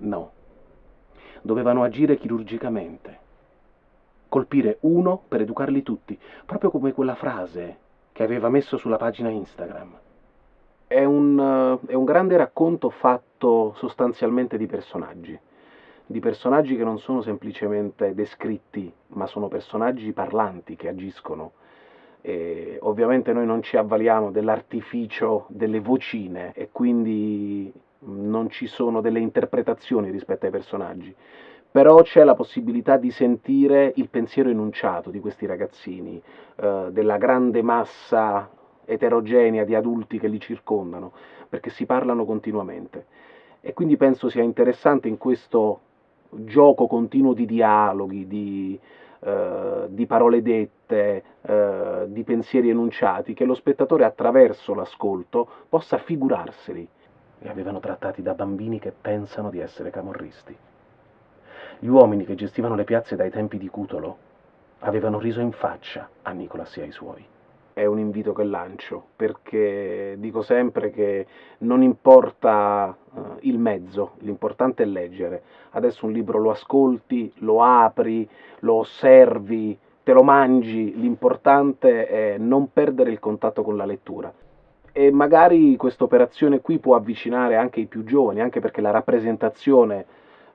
No. Dovevano agire chirurgicamente. Colpire uno per educarli tutti, proprio come quella frase che aveva messo sulla pagina Instagram. È un, è un grande racconto fatto sostanzialmente di personaggi, di personaggi che non sono semplicemente descritti, ma sono personaggi parlanti che agiscono. E ovviamente noi non ci avvaliamo dell'artificio delle vocine e quindi non ci sono delle interpretazioni rispetto ai personaggi, però c'è la possibilità di sentire il pensiero enunciato di questi ragazzini, eh, della grande massa eterogenea di adulti che li circondano, perché si parlano continuamente. E quindi penso sia interessante in questo gioco continuo di dialoghi, di, eh, di parole dette, eh, di pensieri enunciati, che lo spettatore attraverso l'ascolto possa figurarseli. Li avevano trattati da bambini che pensano di essere camorristi. Gli uomini che gestivano le piazze dai tempi di Cutolo avevano riso in faccia a Nicolas e ai suoi è un invito che lancio, perché dico sempre che non importa uh, il mezzo, l'importante è leggere. Adesso un libro lo ascolti, lo apri, lo osservi, te lo mangi, l'importante è non perdere il contatto con la lettura. E magari questa operazione qui può avvicinare anche i più giovani, anche perché la rappresentazione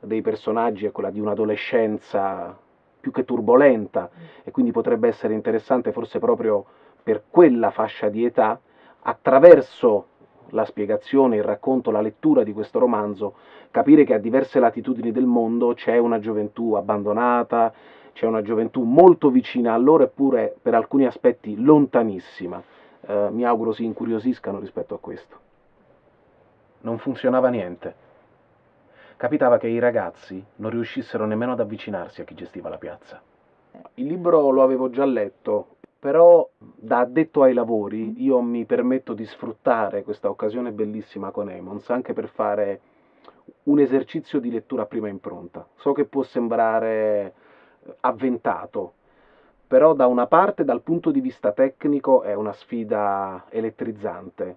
dei personaggi è quella di un'adolescenza più che turbolenta e quindi potrebbe essere interessante forse proprio per quella fascia di età attraverso la spiegazione, il racconto, la lettura di questo romanzo, capire che a diverse latitudini del mondo c'è una gioventù abbandonata, c'è una gioventù molto vicina a loro eppure per alcuni aspetti lontanissima. Eh, mi auguro si incuriosiscano rispetto a questo. Non funzionava niente. Capitava che i ragazzi non riuscissero nemmeno ad avvicinarsi a chi gestiva la piazza. Il libro lo avevo già letto però da addetto ai lavori io mi permetto di sfruttare questa occasione bellissima con Emons anche per fare un esercizio di lettura prima impronta. So che può sembrare avventato, però da una parte dal punto di vista tecnico è una sfida elettrizzante.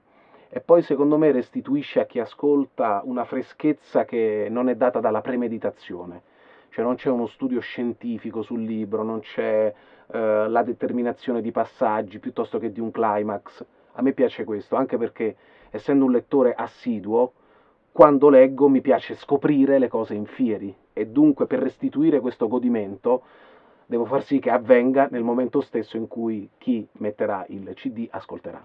E poi secondo me restituisce a chi ascolta una freschezza che non è data dalla premeditazione, cioè non c'è uno studio scientifico sul libro, non c'è eh, la determinazione di passaggi piuttosto che di un climax. A me piace questo, anche perché essendo un lettore assiduo, quando leggo mi piace scoprire le cose in fieri. E dunque per restituire questo godimento devo far sì che avvenga nel momento stesso in cui chi metterà il CD ascolterà.